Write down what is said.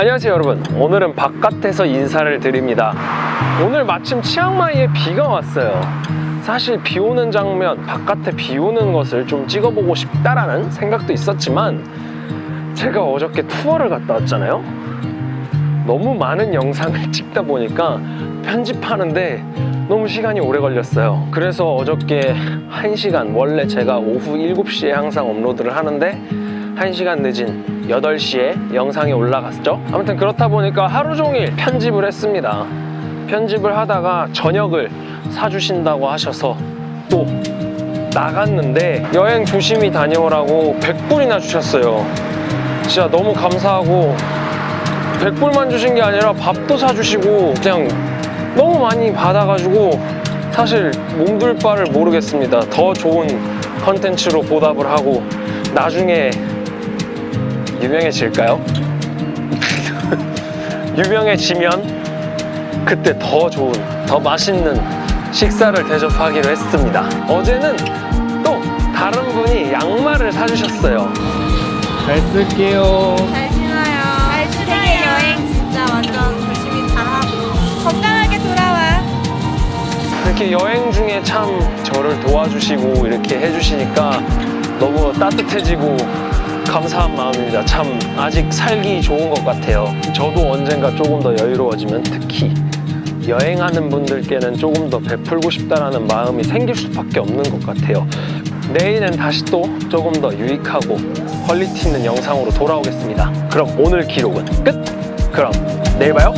안녕하세요 여러분. 오늘은 바깥에서 인사를 드립니다. 오늘 마침 치앙마이에 비가 왔어요. 사실 비 오는 장면 바깥에 비 오는 것을 좀 찍어보고 싶다라는 생각도 있었지만 제가 어저께 투어를 갔다 왔잖아요? 너무 많은 영상을 찍다 보니까 편집하는데 너무 시간이 오래 걸렸어요. 그래서 어저께 1시간 원래 제가 오후 7시에 항상 업로드를 하는데 1시간 늦은 8시에 영상이 올라갔죠? 아무튼 그렇다 보니까 하루 종일 편집을 했습니다. 편집을 하다가 저녁을 사주신다고 하셔서 또 나갔는데 여행 조심히 다녀오라고 100불이나 주셨어요. 진짜 너무 감사하고 100불만 주신 게 아니라 밥도 사주시고 그냥 너무 많이 받아가지고 사실 몸둘 바를 모르겠습니다. 더 좋은 컨텐츠로 보답을 하고 나중에 유명해질까요? 유명해지면 그때 더 좋은, 더 맛있는 식사를 대접하기로 했습니다. 어제는 또 다른 분이 양말을 사주셨어요. 잘 쓸게요. 잘 신어요. 잘 세계 여행 진짜 완전 조심히 잘하고 건강하게 돌아와. 이렇게 여행 중에 참 저를 도와주시고 이렇게 해주시니까 너무 따뜻해지고 감사한 마음입니다. 참 아직 살기 좋은 것 같아요. 저도 언젠가 조금 더 여유로워지면 특히 여행하는 분들께는 조금 더 베풀고 싶다라는 마음이 생길 수밖에 없는 것 같아요. 내일은 다시 또 조금 더 유익하고 퀄리티 있는 영상으로 돌아오겠습니다. 그럼 오늘 기록은 끝! 그럼 내일 봐요!